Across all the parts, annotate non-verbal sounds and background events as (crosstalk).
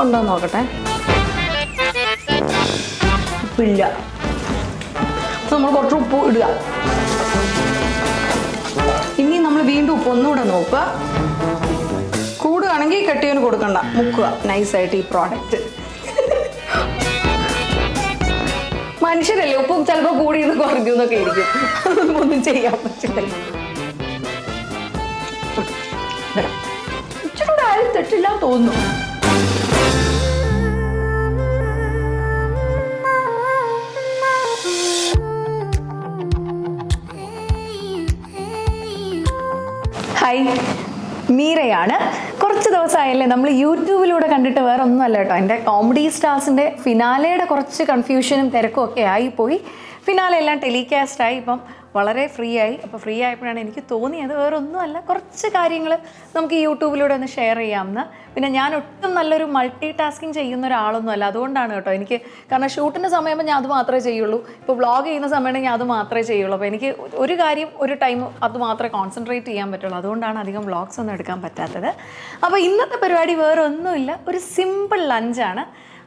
ഉപ്പുണ്ടോ നോക്കട്ടെ. ഉപ്പില്ല. നമ്മൾ കുറച്ച് ഉപ്പ് ഇടുക. ഇനി നമ്മൾ വീണ്ടും ഉപ്പ് ഒന്നുകൂടെ നോക്കുക. കൂടുകയാണെങ്കിൽ കെട്ടിയവന് കൊടുക്കണ്ട. മുക്കുക. നൈസായിട്ട് ഈ പ്രോഡക്റ്റ് മനുഷ്യരല്ലേ? ഉപ്പും ചിലപ്പോൾ കൂടി നിന്ന് കുറഞ്ഞു എന്നൊക്കെ ഇരിക്കും. ഒന്നും ചെയ്യാൻ പറ്റില്ല. ഇച്ചിരൂടെ ആരും തെറ്റില്ല തോന്നുന്നു. ഹായ് മീരയാണ്. കുറച്ച് ദിവസമായല്ലേ നമ്മൾ യൂട്യൂബിലൂടെ കണ്ടിട്ട് വേറെ ഒന്നുമല്ല കേട്ടോ. എന്റെ കോമഡി സ്റ്റാർസിന്റെ ഫിനാലയുടെ കുറച്ച് കൺഫ്യൂഷനും തിരക്കും ഒക്കെ ആയിപ്പോയി. ഫിനാലെ എല്ലാം ടെലികാസ്റ്റ് ആയി. ഇപ്പം വളരെ ഫ്രീ ആയി അപ്പോൾ ഫ്രീ ആയപ്പോഴാണ് എനിക്ക് തോന്നിയത് വേറെ ഒന്നുമല്ല കുറച്ച് കാര്യങ്ങൾ നമുക്ക് യൂട്യൂബിലൂടെ ഒന്ന് ഷെയർ ചെയ്യാമെന്ന്. പിന്നെ ഞാൻ ഒട്ടും നല്ലൊരു മൾട്ടി ടാസ്കിങ് ചെയ്യുന്ന ഒരാളൊന്നും അല്ല അതുകൊണ്ടാണ് കേട്ടോ എനിക്ക് കാരണം ഷൂട്ടിന്റെ സമയമ്പോൾ ഞാൻ അത് മാത്രമേ ചെയ്യുള്ളൂ. ഇപ്പോൾ വ്ളോഗ് ചെയ്യുന്ന സമയത്ത് ഞാൻ അത് മാത്രമേ ചെയ്യുള്ളൂ. അപ്പോൾ എനിക്ക് ഒരു കാര്യം ഒരു ടൈം അത് മാത്രമേ കോൺസെൻട്രേറ്റ് ചെയ്യാൻ പറ്റുള്ളൂ. അതുകൊണ്ടാണ് അധികം വ്ളോഗ്സ് ഒന്നും എടുക്കാൻ പറ്റാത്തത്. അപ്പോൾ ഇന്നത്തെ പരിപാടി വേറെ ഒന്നുമില്ല ഒരു സിമ്പിൾ ലഞ്ചാണ്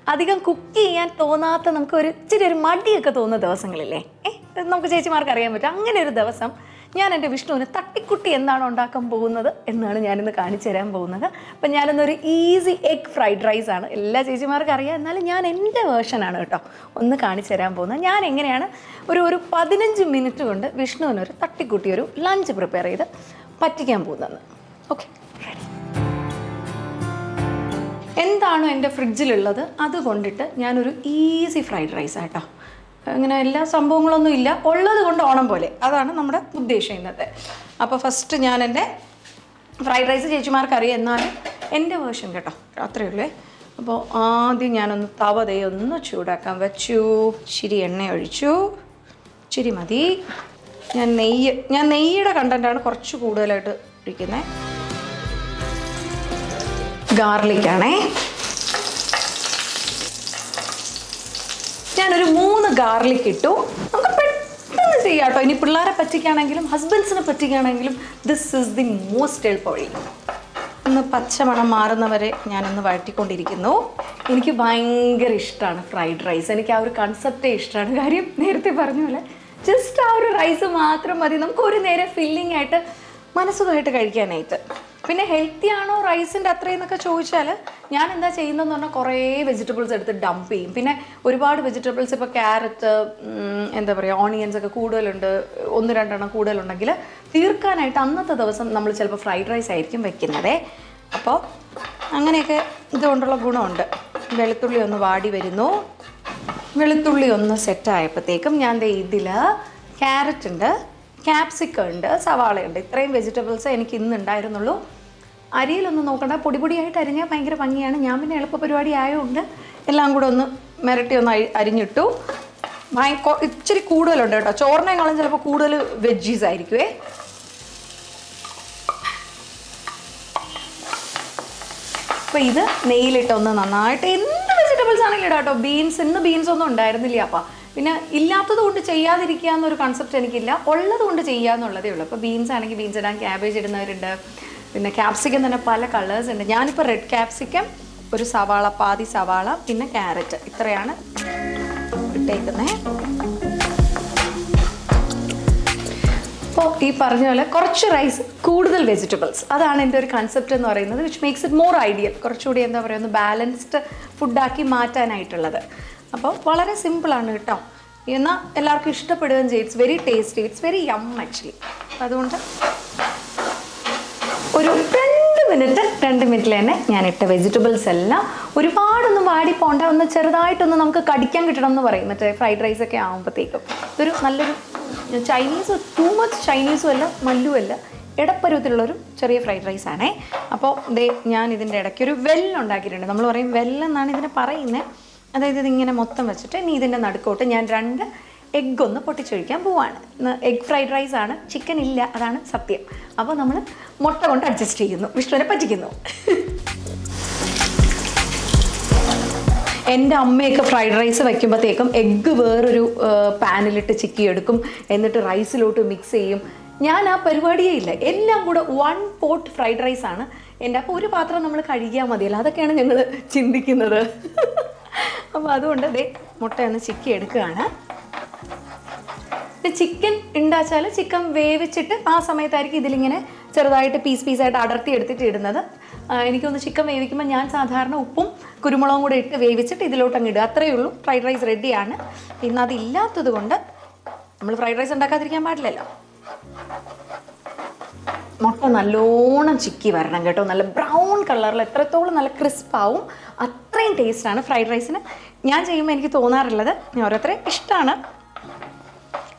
അധികം കുക്ക് ചെയ്യാൻ തോന്നാത്ത നമുക്ക് ഒരു ഇച്ചിരി ഒരു മടിയൊക്കെ തോന്നുന്ന ദിവസങ്ങളില്ലേ? ഏ? നമുക്ക് ചേച്ചിമാർക്ക് അറിയാൻ പറ്റും. അങ്ങനെ ഒരു ദിവസം ഞാൻ എന്റെ വിഷ്ണുവിന് തട്ടിക്കുട്ടി എന്താണ് ഉണ്ടാക്കാൻ പോകുന്നത് എന്നാണ് ഞാനിന്ന് കാണിച്ചു തരാൻ പോകുന്നത്. അപ്പം ഞാനിന്നൊരു ഈസി എഗ് ഫ്രൈഡ് റൈസ് ആണ്. എല്ലാ ചേച്ചിമാർക്കും അറിയാം. എന്നാലും ഞാൻ എന്റെ വേർഷനാണ് കേട്ടോ ഒന്ന് കാണിച്ചു തരാൻ പോകുന്നത്. ഞാൻ എങ്ങനെയാണ് ഒരു ഒരു പതിനഞ്ച് മിനിറ്റ് കൊണ്ട് വിഷ്ണുവിനൊരു തട്ടിക്കുട്ടി ഒരു ലഞ്ച് പ്രിപ്പയർ ചെയ്ത് പറ്റിക്കാൻ പോകുന്നത്. ഓക്കെ എന്താണോ എന്റെ ഫ്രിഡ്ജിലുള്ളത് അത് കൊണ്ടിട്ട് ഞാനൊരു ഈസി ഫ്രൈഡ് റൈസ് ആട്ടോ അങ്ങനെ എല്ലാ സംഭവങ്ങളൊന്നും ഇല്ല. ഉള്ളത് കൊണ്ട് ഓണം പോലെ. അതാണ് നമ്മുടെ ഉദ്ദേശം ഇന്നത്തെ. അപ്പോൾ ഫസ്റ്റ് ഞാൻ എന്റെ ഫ്രൈഡ് റൈസ് ചേച്ചിമാർക്ക് അറിയാം എന്നാലും എന്റെ വേർഷൻ കേട്ടോ. അത്രയേ ഉള്ളേ. അപ്പോൾ ആദ്യം ഞാനൊന്ന് തവ ദേ ഒന്ന് ചൂടാക്കാൻ വെച്ചു. ഇച്ചിരി എണ്ണ ഒഴിച്ചു. ഇച്ചിരി മതി. ഞാൻ നെയ്യ് ഞാൻ നെയ്യുടെ കണ്ടന്റാണ് കുറച്ച് കൂടുതലായിട്ട് ഒഴിക്കുന്നത് ഗാർലിക്കാണേ ഞാനൊരു മൂന്ന് ഗാർലിക് ഇട്ടു. നമുക്ക് പെട്ടെന്ന് ചെയ്യാം കേട്ടോ ഇനി പിള്ളേരെ പറ്റിക്കുകയാണെങ്കിലും ഹസ്ബൻഡ്സിനെ പറ്റിക്കുകയാണെങ്കിലും ദിസ് ഈസ് ദി മോസ്റ്റ് എളുപ്പവഴി ഒന്ന് പച്ചമണം മാറുന്നവരെ ഞാനൊന്ന് വഴറ്റിക്കൊണ്ടിരിക്കുന്നു. എനിക്ക് ഭയങ്കര ഇഷ്ടമാണ് ഫ്രൈഡ് റൈസ് എനിക്ക് ആ ഒരു കൺസെപ്റ്റേ ഇഷ്ടമാണ് കാര്യം നേരത്തെ പറഞ്ഞ പോലെ ജസ്റ്റ് ആ ഒരു റൈസ് മാത്രം മതി. നമുക്ക് ഒരു നേരെ ഫില്ലിംഗ് ആയിട്ട് മനസ്സുഖമായിട്ട് കഴിക്കാനായിട്ട്. പിന്നെ ഹെൽത്തി ആണോ റൈസിന്റെ അത്രയെന്നൊക്കെ ചോദിച്ചാൽ ഞാൻ എന്താ ചെയ്യുന്നതെന്ന് പറഞ്ഞാൽ കുറേ വെജിറ്റബിൾസ് എടുത്ത് ഡംപ് ചെയ്യും. പിന്നെ ഒരുപാട് വെജിറ്റബിൾസ് ഇപ്പോൾ ക്യാരറ്റ് എന്താ പറയുക ഓണിയൻസ് ഒക്കെ കൂടുതലുണ്ട്. ഒന്ന് രണ്ടെണ്ണം കൂടുതലുണ്ടെങ്കിൽ തീർക്കാനായിട്ട് അന്നത്തെ ദിവസം നമ്മൾ ചിലപ്പോൾ ഫ്രൈഡ് റൈസ് ആയിരിക്കും വെക്കുന്നത്. അപ്പോൾ അങ്ങനെയൊക്കെ ഇതുകൊണ്ടുള്ള ഗുണമുണ്ട്. വെളുത്തുള്ളി ഒന്ന് വാടി വരുന്നു. വെളുത്തുള്ളി ഒന്ന് സെറ്റായപ്പോഴത്തേക്കും ഞാൻ ഇതിൽ ക്യാരറ്റ് ഉണ്ട് ക്യാപ്സിക്കം ഉണ്ട് സവാളയുണ്ട് ഇത്രയും വെജിറ്റബിൾസ് എനിക്ക് ഇന്ന് ഉണ്ടായിരുന്നുള്ളൂ. അരിയിലൊന്നും നോക്കണ്ട. പൊടി പൊടിയായിട്ട് അരിഞ്ഞാൽ ഭയങ്കര ഭംഗിയാണ്. ഞാൻ പിന്നെ എളുപ്പ പരിപാടി ആയതുകൊണ്ട് എല്ലാം കൂടെ ഒന്ന് മിരട്ടി ഒന്ന് അരിഞ്ഞിട്ടു. ഇച്ചിരി കൂടുതലുണ്ട് കേട്ടോ. ചോറിനേക്കാളും ചിലപ്പോൾ കൂടുതൽ വെജീസ് ആയിരിക്കുമേ അപ്പം ഇത് നെയ്യിലിട്ടൊന്ന് നന്നായിട്ട് എന്ത് വെജിറ്റബിൾസ് ആണെങ്കിലും ഇടാം ബീൻസ് ഇന്ന് ബീൻസ് ഒന്നും ഉണ്ടായിരുന്നില്ല അപ്പം. പിന്നെ ഇല്ലാത്തത് കൊണ്ട് ചെയ്യാതിരിക്കുക എന്നൊരു കൺസെപ്റ്റ് എനിക്കില്ല. ഉള്ളത് കൊണ്ട് ചെയ്യുക എന്നുള്ളതേ ഉള്ളൂ. അപ്പോൾ ബീൻസ് ആണെങ്കിൽ ബീൻസ് ഇടാൻ ക്യാബേജ് ഇടുന്നവരുണ്ട്. പിന്നെ ക്യാപ്സിക്കം തന്നെ പല കളേഴ്സ് ഉണ്ട്. ഞാനിപ്പോൾ റെഡ് ക്യാപ്സിക്കം ഒരു സവാള പാതി സവാള പിന്നെ ക്യാരറ്റ് ഇത്രയാണ് ഇട്ടേക്കുന്നത് അപ്പോൾ ഈ പറഞ്ഞ പോലെ കുറച്ച് റൈസ് കൂടുതൽ വെജിറ്റബിൾസ് അതാണ് എന്റെ ഒരു കൺസെപ്റ്റ് എന്ന് പറയുന്നത് which makes it more ideal കുറച്ചുകൂടി എന്താ പറയുക ഒന്ന് ബാലൻസ്ഡ് ഫുഡാക്കി മാറ്റാനായിട്ടുള്ളത്. അപ്പോൾ വളരെ സിമ്പിളാണ് കേട്ടോ. എന്നാൽ എല്ലാവർക്കും ഇഷ്ടപ്പെടുകയും ചെയ്യും. It's very tasty it's very yum actually അതുകൊണ്ട് ഒരു രണ്ട് മിനിറ്റ് രണ്ട് മിനിറ്റിൽ തന്നെ ഞാൻ ഇട്ട വെജിറ്റബിൾസ് എല്ലാം ഒരുപാടൊന്നും വാടി പോണ്ട ഒന്ന് ചെറുതായിട്ടൊന്ന് നമുക്ക് കടിക്കാൻ കിട്ടണം എന്ന് പറയും. മറ്റേ ഫ്രൈഡ് റൈസ് ഒക്കെ ആകുമ്പോഴത്തേക്കും ഇതൊരു നല്ലൊരു ചൈനീസ് ടൂ മച്ച് ചൈനീസും അല്ല മല്ലും അല്ല ഇടപ്പരുവത്തിലുള്ളൊരു ചെറിയ ഫ്രൈഡ് റൈസ് ആണേ. അപ്പോൾ ദേ ഞാൻ ഇതിന്റെ ഇടയ്ക്ക് ഒരു വെല്ലുണ്ടാക്കിയിട്ടുണ്ട് നമ്മൾ പറയും വെല്ലെന്നാണ് ഇതിനെ പറയുന്നത് അതായത് ഇതിങ്ങനെ മൊത്തം വെച്ചിട്ട് ഇനി ഇതിന്റെ നടുക്കോട്ട് ഞാൻ രണ്ട് എഗ്ഗ് ഒന്ന് പൊട്ടിച്ചൊഴിക്കാൻ പോവാണ്. എഗ് ഫ്രൈഡ് റൈസ് ആണ്. ചിക്കൻ ഇല്ല. അതാണ് സത്യം. അപ്പോൾ നമ്മൾ മുട്ട കൊണ്ട് അഡ്ജസ്റ്റ് ചെയ്യുന്നു. വിഷ്ണുവിനെ പറ്റിക്കുന്നു. എന്റെ അമ്മയൊക്കെ ഫ്രൈഡ് റൈസ് വയ്ക്കുമ്പോഴത്തേക്കും എഗ്ഗ് വേറൊരു പാനിലിട്ട് ചിക്കി എടുക്കും. എന്നിട്ട് റൈസിലോട്ട് മിക്സ് ചെയ്യും. ഞാൻ ആ പരിപാടിയേ ഇല്ല. എല്ലാം കൂടെ വൺ പോട്ട് ഫ്രൈഡ് റൈസ് ആണ്. എന്റെ അപ്പോൾ ഒരു പാത്രം നമ്മൾ കഴുകിയാൽ മതിയല്ലോ. അതൊക്കെയാണ് ഞങ്ങൾ ചിന്തിക്കുന്നത്. അപ്പോൾ അതുകൊണ്ട് ദേ മുട്ടയൊന്ന് ചിക്കി എടുക്കുകയാണ്. ചിക്കൻ ഉണ്ടാച്ചാൽ ചിക്കൻ വേവിച്ചിട്ട് ആ സമയത്തായിരിക്കും ഇതിലിങ്ങനെ ചെറുതായിട്ട് പീസ് പീസായിട്ട് അടർത്തി എടുത്തിട്ട് ഇടുന്നത്. എനിക്കൊന്ന് ചിക്കൻ വേവിക്കുമ്പോൾ ഞാൻ സാധാരണ ഉപ്പും കുരുമുളകും കൂടെ ഇട്ട് വേവിച്ചിട്ട് ഇതിലോട്ട് അങ്ങ് ഇടുക. അത്രയേ ഉള്ളൂ. ഫ്രൈഡ് റൈസ് റെഡിയാണ്. ഇന്ന് അതില്ലാത്തത് കൊണ്ട് നമ്മൾ ഫ്രൈഡ് റൈസ് ഉണ്ടാക്കാതിരിക്കാൻ പാടില്ലല്ലോ. മുട്ട നല്ലോണം ചിക്കി വരണം കേട്ടോ. നല്ല ബ്രൗൺ കളറിൽ എത്രത്തോളം നല്ല ക്രിസ്പ് ആവും അത്രയും ടേസ്റ്റാണ് ഫ്രൈഡ് റൈസിന്. ഞാൻ ചെയ്യുമ്പോൾ എനിക്ക് തോന്നാറുള്ളത് ഞാൻ ഓരോരുത്തരെ ഇഷ്ടമാണ്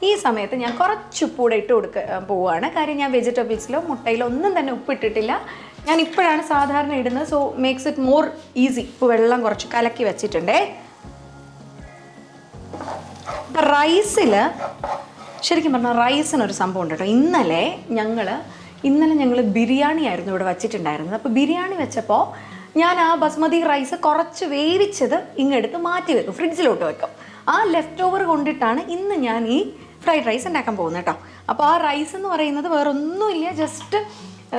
ഈ സമയത്ത് ഞാൻ കുറച്ച് ഉപ്പൂടെ ഇട്ട് കൊടുക്ക പോവുകയാണ് കാര്യം ഞാൻ വെജിറ്റബിൾസിലോ മുട്ടയിലോ ഒന്നും തന്നെ ഉപ്പിട്ടിട്ടില്ല. ഞാൻ ഇപ്പോഴാണ് സാധാരണ ഇടുന്നത്. So makes it more easy ഇപ്പോൾ വെള്ളം കുറച്ച് കലക്കി വെച്ചിട്ടുണ്ടേ. റൈസിൽ ശരിക്കും പറഞ്ഞാൽ റൈസിനൊരു സംഭവം ഉണ്ട് കേട്ടോ. ഇന്നലെ ഞങ്ങൾ ഇന്നലെ ഞങ്ങൾ ബിരിയാണി ആയിരുന്നു ഇവിടെ വച്ചിട്ടുണ്ടായിരുന്നത്. അപ്പോൾ ബിരിയാണി വെച്ചപ്പോൾ ഞാൻ ആ ബസ്മതി റൈസ് കുറച്ച് വേവിച്ചത് ഇങ്ങെടുത്ത് മാറ്റി വെക്കും. ഫ്രിഡ്ജിലോട്ട് വെക്കും. ആ ലെഫ്റ്റ് ഓവർ കൊണ്ടിട്ടാണ് ഇന്ന് ഞാൻ ഈ ഫ്രൈഡ് റൈസ് ഉണ്ടാക്കാൻ പോകുന്നത് കേട്ടോ. അപ്പോൾ ആ റൈസ് എന്ന് പറയുന്നത് വേറൊന്നുമില്ല ജസ്റ്റ്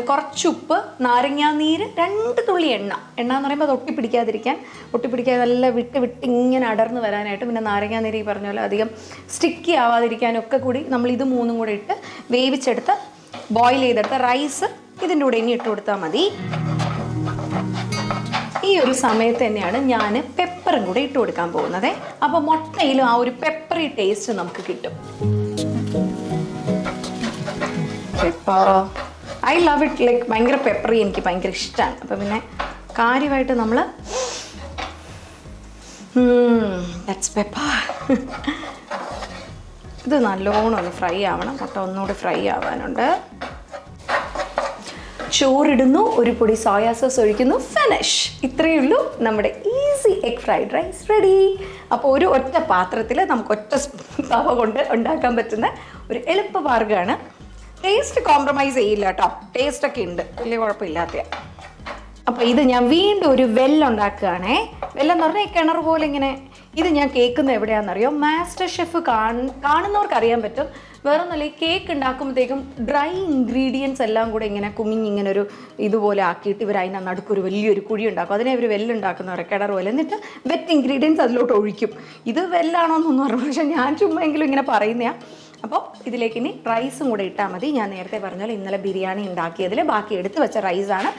കുറച്ചുപ്പ് നാരങ്ങാനീര് രണ്ട് തുള്ളി എണ്ണ. എണ്ണ എന്ന് പറയുമ്പോൾ അത് ഒട്ടിപ്പിടിക്കാതിരിക്കാൻ ഒട്ടിപ്പിടിക്കാതെ നല്ല വിട്ട് വിട്ട് ഇങ്ങനെ അടർന്ന് വരാനായിട്ട് പിന്നെ നാരങ്ങാനീര് ഈ പറഞ്ഞ പോലെ അധികം സ്റ്റിക്കി ആവാതിരിക്കാനും ഒക്കെ കൂടി നമ്മൾ ഇത് മൂന്നും കൂടെ ഇട്ട് വേവിച്ചെടുത്ത് ബോയിൽ ചെയ്തെടുത്ത റൈസ് ഇതിന്റെ കൂടെ ഇനി ഇട്ട് കൊടുത്താൽ മതി. ഈ ഒരു സമയത്ത് തന്നെയാണ് ഞാൻ പെപ്പറും കൂടെ ഇട്ട് കൊടുക്കാൻ പോകുന്നത്. അപ്പോൾ മുട്ടയിലും ആ ഒരു പെപ്പറി ടേസ്റ്റ് നമുക്ക് കിട്ടും. ഐ ലവ് ഇറ്റ് ലൈക്ക് ഭയങ്കര പെപ്പറി എനിക്ക് ഭയങ്കര ഇഷ്ടമാണ് അപ്പം പിന്നെ കാര്യമായിട്ട് നമ്മൾ പെപ്പർ ഇത് നല്ലോണം ഒന്ന് ഫ്രൈ ആവണം. മുട്ട ഒന്നുകൂടി ഫ്രൈ ആവാനുണ്ട്. ചോറിടുന്നു ഒരു പൊടി സോയാ സോസ് ഒഴിക്കുന്നു ഫിനിഷ് ഇത്രയേ ഉള്ളൂ നമ്മുടെ easy egg fried rice ready അപ്പോൾ ഒരു ഒറ്റ പാത്രത്തിൽ നമുക്ക് ഒറ്റ തവ കൊണ്ട് ഉണ്ടാക്കാൻ പറ്റുന്ന ഒരു എളുപ്പ മാർഗമാണ് ടേസ്റ്റ് കോംപ്രമൈസ് ചെയ്യില്ല കേട്ടോ ടേസ്റ്റ് ഒക്കെ ഉണ്ട്. വലിയ കുഴപ്പമില്ലാത്ത. അപ്പോൾ ഇത് ഞാൻ വീണ്ടും ഒരു വെല്ലുണ്ടാക്കുകയാണേ വെല്ലെന്ന് പറഞ്ഞാൽ കിണർ പോലെ ഇങ്ങനെ. ഇത് ഞാൻ കേൾക്കുന്നത് എവിടെയാണെന്നറിയോ? മാസ്റ്റർ ഷെഫ് കാണുന്നവർക്ക് അറിയാൻ പറ്റും. വേറെ ഒന്നുമില്ല ഈ കേക്ക് ഉണ്ടാക്കുമ്പോഴത്തേക്കും ഡ്രൈ ഇൻഗ്രീഡിയൻസ് എല്ലാം കൂടെ ഇങ്ങനെ കുമിഞ്ഞ് ഇങ്ങനെ ഒരു ഇതുപോലെ ആക്കിയിട്ട് ഇവർ അതിന് നടുക്കൊരു വലിയൊരു കുഴി ഉണ്ടാക്കും. അതിനെ ഇവർ വെല്ലുണ്ടാക്കുന്നവരെ കിണർ പോലെ. എന്നിട്ട് വെറ്റ് ഇൻഗ്രീഡിയൻസ് അതിലോട്ട് ഒഴിക്കും. ഇത് വെല്ലാണോ എന്നൊന്നും അറിയാം പക്ഷേ ഞാൻ ചുമ്മെങ്കിലും ഇങ്ങനെ പറയുന്നതാണ് അപ്പോൾ ഇതിലേക്ക് ഇനി റൈസും കൂടെ ഇട്ടാൽ മതി. ഞാൻ നേരത്തെ പറഞ്ഞാൽ ഇന്നലെ ബിരിയാണി ഉണ്ടാക്കിയതിൽ ബാക്കി എടുത്ത് വെച്ച റൈസാണ്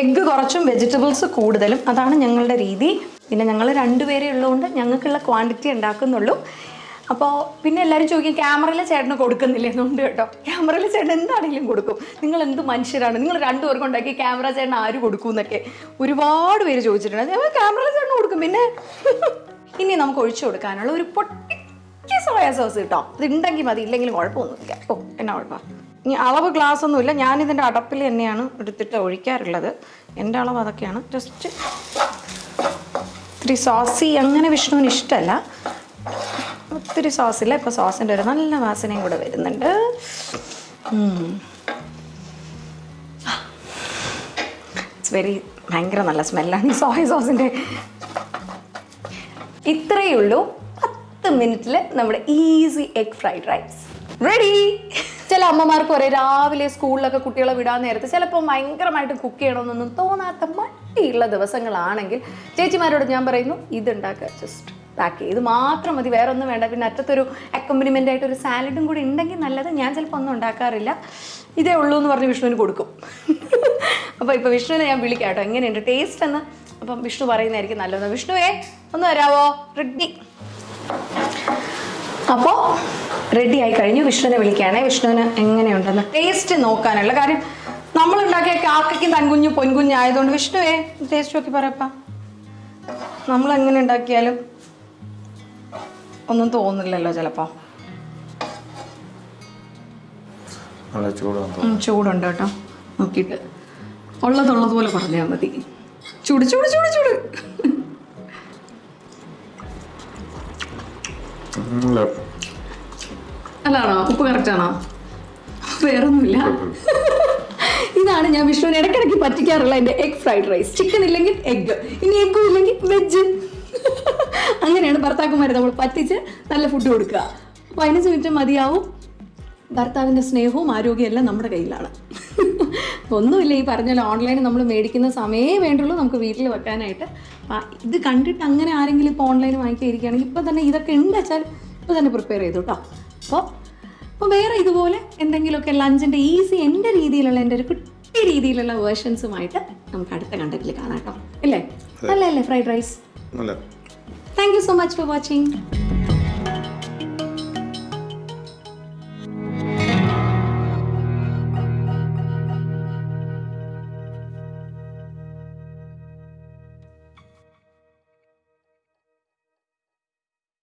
എഗ്ഗ് കുറച്ചും വെജിറ്റബിൾസ് കൂടുതലും. അതാണ് ഞങ്ങളുടെ രീതി. പിന്നെ ഞങ്ങൾ രണ്ടുപേരെ ഉള്ളതുകൊണ്ട് ഞങ്ങൾക്കുള്ള ക്വാണ്ടിറ്റി ഉണ്ടാക്കുന്നുള്ളൂ. അപ്പോൾ പിന്നെ എല്ലാവരും ചോദിക്കും ക്യാമറയിൽ ചേട്ടന് കൊടുക്കുന്നില്ല? എന്നുണ്ട് കേട്ടോ. ക്യാമറയിൽ ചേട്ടൻ എന്താണെങ്കിലും കൊടുക്കും. നിങ്ങൾ എന്ത് മനുഷ്യരാണ്? നിങ്ങൾ രണ്ടുപേർക്കും ഉണ്ടാക്കി ക്യാമറ ചേട്ടൻ ആര് കൊടുക്കും എന്നൊക്കെ ഒരുപാട് പേര് ചോദിച്ചിട്ടുണ്ട്. ഞങ്ങൾ ക്യാമറയിൽ ചേട്ടന് കൊടുക്കും. പിന്നെ? (laughs) ഇനി നമുക്ക് ഒഴിച്ചു കൊടുക്കാനുള്ള ഒരു പൊട്ടി സോയാ സോയ സോസ് കിട്ടോ. ഇത് ഉണ്ടെങ്കിൽ മതി ഇല്ലെങ്കിലും കുഴപ്പമൊന്നുമില്ല. ഓ എന്നാ കുഴപ്പമാണ് ഇനി അളവ് ഗ്ലാസ് ഒന്നുമില്ല. ഞാനിതിന്റെ അടപ്പിൽ തന്നെയാണ് എടുത്തിട്ട് ഒഴിക്കാറുള്ളത്. എന്റെ അളവ് അതൊക്കെയാണ്. ജസ്റ്റ് ഇത്തിരി സോസി അങ്ങനെ വിഷ്ണുവിന് ഇഷ്ടമല്ല. ഒത്തിരി സോസില്ല ഇപ്പോൾ സോസിന്റെ ഒരു നല്ല വാസനയും കൂടെ വരുന്നുണ്ട്. വെരി ഭയങ്കര നല്ല സ്മെല്ലാണ് ഈ സോയ സോസിന്റെ ഇത്രയേ ഉള്ളൂ. പത്ത് മിനിറ്റിൽ നമ്മുടെ easy egg fried rice ready ചില അമ്മമാർക്ക് ഒരേ രാവിലെ സ്കൂളിലൊക്കെ കുട്ടികളെ വിടാൻ നേരത്ത് ചിലപ്പോൾ ഭയങ്കരമായിട്ട് കുക്ക് ചെയ്യണമെന്നൊന്നും തോന്നാത്ത മട്ടിയുള്ള ദിവസങ്ങളാണെങ്കിൽ. ചേച്ചിമാരോട് ഞാൻ പറയുന്നു ഇതുണ്ടാക്കുക ജസ്റ്റ് പാക്ക് ഇത് മാത്രം മതി വേറെ ഒന്നും വേണ്ട. പിന്നെ അറ്റത്തൊരു അക്കമ്പനിമെന്റ് ആയിട്ട് ഒരു സാലഡും കൂടി ഉണ്ടെങ്കിൽ നല്ലത്. ഞാൻ ചിലപ്പോൾ ഒന്നും ഉണ്ടാക്കാറില്ല. ഇതേ ഉള്ളൂ എന്ന് പറഞ്ഞ് വിഷ്ണുവിന് കൊടുക്കും. (laughs) അപ്പോൾ ഇപ്പോൾ വിഷ്ണുവിനെ ഞാൻ വിളിക്കാം കേട്ടോ. എങ്ങനെയുണ്ട്? ടേസ്റ്റ് എന്ന്? അപ്പം വിഷ്ണു പറയുന്നതായിരിക്കും നല്ലത്. വിഷ്ണുവേ ഒന്ന് വരാവോ? റെഡി അപ്പോൾ റെഡി ആയി കഴിഞ്ഞു. വിഷ്ണുവിനെ വിളിക്കുകയാണേ. വിഷ്ണുവിന് എങ്ങനെയുണ്ടെന്ന് ടേസ്റ്റ് നോക്കാനുള്ള കാര്യം. നമ്മൾ ഉണ്ടാക്കിയ കാക്കയ്ക്കും തൻകുഞ്ഞു പൊൻകുഞ്ഞായതുകൊണ്ട് വിഷ്ണുവേ ടേസ്റ്റ് നോക്കി പറയപ്പാ. നമ്മൾ എങ്ങനെ ഉണ്ടാക്കിയാലും ഒന്നും തോന്നില്ലല്ലോ ചിലപ്പോൾ നല്ല ചൂടാണ് ചൂടുണ്ട് കേട്ടോ. നോക്കിയിട്ട്. ഉള്ളതുള്ളതുപോലെ പറഞ്ഞാൽ മതി. ചൂട് ചൂട് ചൂട് ചൂട്. അല്ലാണോ? ഉപ്പ് കറക്റ്റാണോ വേറൊന്നുമില്ല. ഇതാണ് ഞാൻ വിഷ്ണുവിന് ഇടയ്ക്കിടയ്ക്ക് പറ്റിക്കാറുള്ള എന്റെ എഗ് ഫ്രൈഡ് റൈസ് ചിക്കൻ ഇല്ലെങ്കിൽ എഗ്ഗ് ഇനി എഗ്ഗും ഇല്ലെങ്കിൽ വെജ് അങ്ങനെയാണ് ഭർത്താക്കന്മാരെ നമ്മൾ പറ്റിച്ച് നല്ല ഫുഡ് കൊടുക്കുക. പതിനഞ്ച് മിനിറ്റ് മതിയാവും. ഭർത്താവിന്റെ സ്നേഹവും ആരോഗ്യവും എല്ലാം നമ്മുടെ കയ്യിലാണ്. ഒന്നുമില്ല ഈ പറഞ്ഞ ഓൺലൈനിൽ നമ്മൾ മേടിക്കുന്ന സമയമേ വേണ്ടുള്ളൂ നമുക്ക് വീട്ടിൽ വെക്കാനായിട്ട്. ഇത് കണ്ടിട്ട് അങ്ങനെ ആരെങ്കിലും ഇപ്പോൾ ഓൺലൈൻ വാങ്ങിക്കാതിരിക്കുകയാണെങ്കിൽ ഇപ്പോൾ തന്നെ ഇതൊക്കെ ഉണ്ട് വെച്ചാൽ ഇപ്പോൾ തന്നെ പ്രിപ്പയർ ചെയ്തു കേട്ടോ അപ്പോൾ അപ്പോൾ വേറെ ഇതുപോലെ എന്തെങ്കിലുമൊക്കെ ലഞ്ചിന്റെ ഈസി എന്റെ രീതിയിലുള്ള എന്റെ ഒരു കുട്ടി രീതിയിലുള്ള വേർഷൻസുമായിട്ട് നമുക്ക് അടുത്ത കണ്ടന്റിൽ കാണാം കേട്ടോ അല്ലേ? നല്ലല്ലേ ഫ്രൈഡ് റൈസ് നല്ല thank you so much for watching